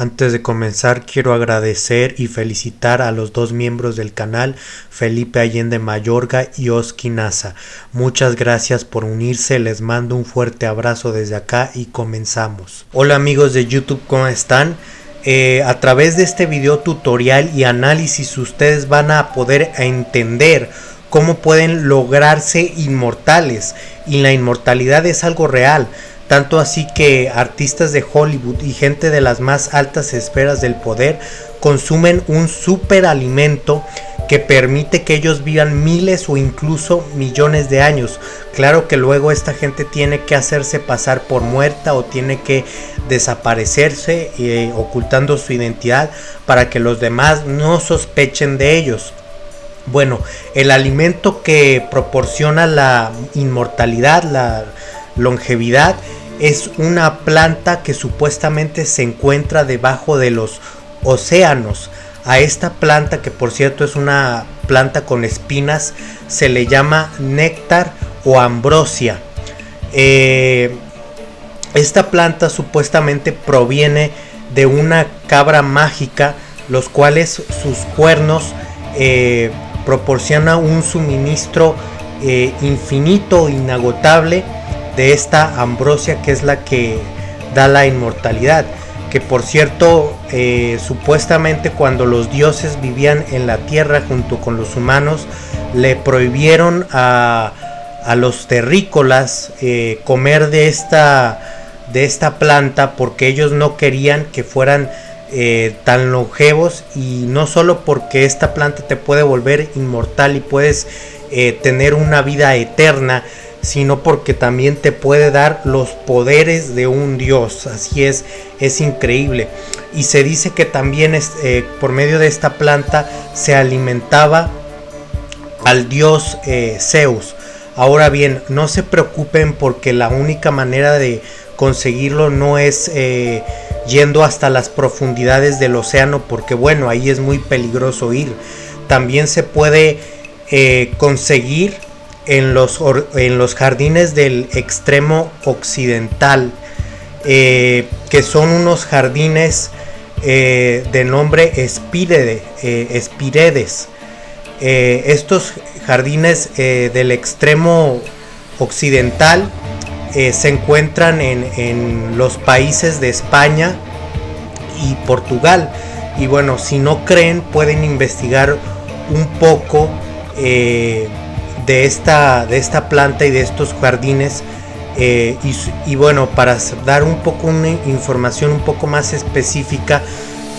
Antes de comenzar quiero agradecer y felicitar a los dos miembros del canal, Felipe Allende Mayorga y Oski Nasa. Muchas gracias por unirse, les mando un fuerte abrazo desde acá y comenzamos. Hola amigos de YouTube, ¿cómo están? Eh, a través de este video tutorial y análisis ustedes van a poder entender cómo pueden lograrse inmortales y la inmortalidad es algo real tanto así que artistas de Hollywood y gente de las más altas esferas del poder consumen un superalimento que permite que ellos vivan miles o incluso millones de años. Claro que luego esta gente tiene que hacerse pasar por muerta o tiene que desaparecerse eh, ocultando su identidad para que los demás no sospechen de ellos. Bueno, el alimento que proporciona la inmortalidad, la longevidad, es una planta que supuestamente se encuentra debajo de los océanos. A esta planta, que por cierto es una planta con espinas, se le llama néctar o ambrosia. Eh, esta planta supuestamente proviene de una cabra mágica, los cuales sus cuernos eh, proporcionan un suministro eh, infinito, inagotable de esta ambrosia que es la que da la inmortalidad. Que por cierto, eh, supuestamente cuando los dioses vivían en la tierra junto con los humanos, le prohibieron a, los terrícolas eh, comer de esta, de esta planta porque ellos no querían que fueran eh, tan longevos y no solo porque esta planta te puede volver inmortal y puedes tener una vida eterna, sino porque también te puede dar los poderes de un dios. Así es, es increíble. Y se dice que también eh, por medio de esta planta se alimentaba al dios eh, Zeus. Ahora bien, no se preocupen porque la única manera de conseguirlo no es eh, yendo hasta las profundidades del océano, porque bueno, ahí es muy peligroso ir. También se puede conseguir en los, en los jardines del extremo occidental, eh, que son unos jardines eh, de nombre Espirede, eh, Espiredes. estos jardines del extremo occidental se encuentran en, en, los países de España y Portugal. Y bueno, si no creen, pueden investigar un poco de esta, de esta planta y de estos jardines. Eh, y, bueno, para dar un poco una información un poco más específica,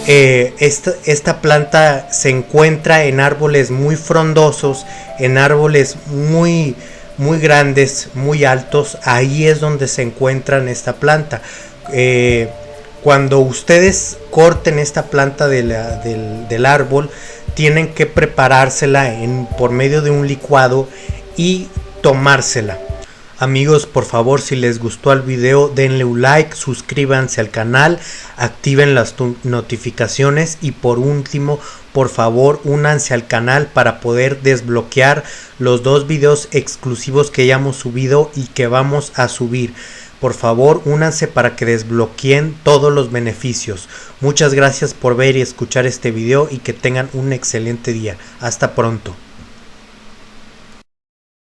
eh, esta, esta, planta se encuentra en árboles muy frondosos, en árboles muy, muy grandes, muy altos. Ahí es donde se encuentra esta planta. Eh, cuando ustedes corten esta planta del, del árbol, tienen que preparársela por medio de un licuado y tomársela. Amigos, por favor, si les gustó el video, denle un like, suscríbanse al canal, activen las notificaciones y por último, por favor, únanse al canal para poder desbloquear los dos videos exclusivos que ya hemos subido y que vamos a subir. Por favor, únanse para que desbloqueen todos los beneficios. Muchas gracias por ver y escuchar este video y que tengan un excelente día. Hasta pronto.